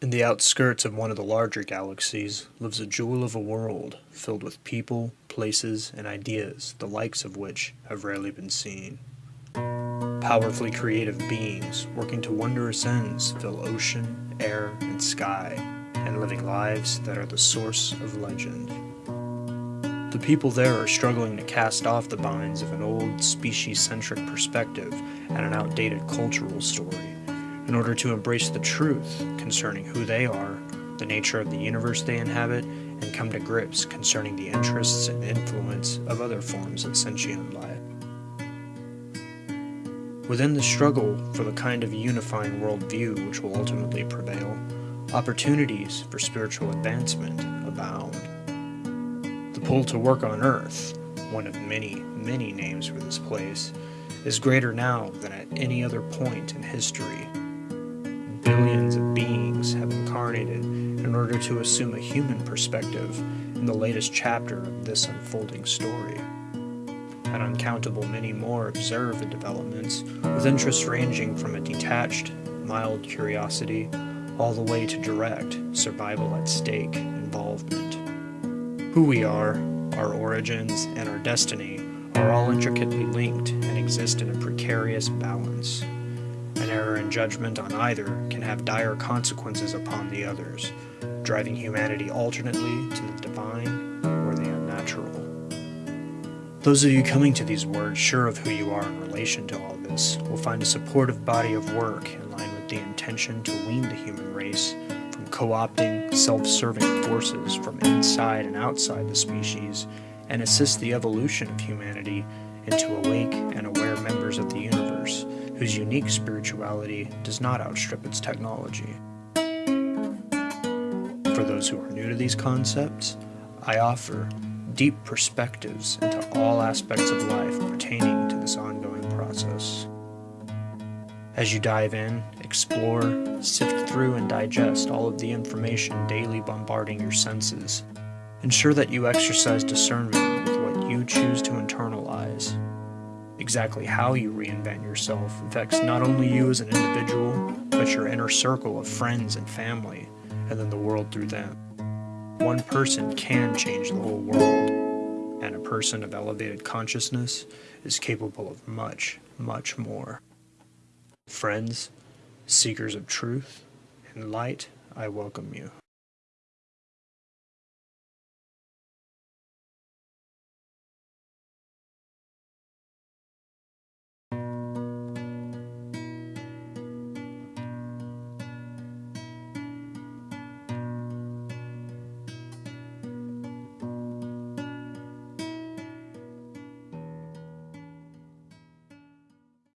In the outskirts of one of the larger galaxies lives a jewel of a world filled with people, places, and ideas the likes of which have rarely been seen. Powerfully creative beings working to wondrous ends fill ocean, air, and sky, and living lives that are the source of legend. The people there are struggling to cast off the binds of an old species-centric perspective and an outdated cultural story in order to embrace the truth concerning who they are, the nature of the universe they inhabit, and come to grips concerning the interests and influence of other forms of sentient life. Within the struggle for the kind of unifying worldview which will ultimately prevail, opportunities for spiritual advancement abound. The pull to work on Earth, one of many, many names for this place, is greater now than at any other point in history billions of beings have incarnated in order to assume a human perspective in the latest chapter of this unfolding story. An uncountable many more observe the developments, with interest ranging from a detached, mild curiosity all the way to direct, survival at stake involvement. Who we are, our origins, and our destiny are all intricately linked and exist in a precarious balance. An error in judgment on either can have dire consequences upon the others, driving humanity alternately to the divine or the unnatural. Those of you coming to these words sure of who you are in relation to all this will find a supportive body of work in line with the intention to wean the human race from co-opting self-serving forces from inside and outside the species and assist the evolution of humanity into awake and aware members of the universe whose unique spirituality does not outstrip its technology. For those who are new to these concepts, I offer deep perspectives into all aspects of life pertaining to this ongoing process. As you dive in, explore, sift through, and digest all of the information daily bombarding your senses, ensure that you exercise discernment with what you choose to internalize Exactly how you reinvent yourself affects not only you as an individual, but your inner circle of friends and family, and then the world through them. One person can change the whole world, and a person of elevated consciousness is capable of much, much more. Friends, seekers of truth and light, I welcome you.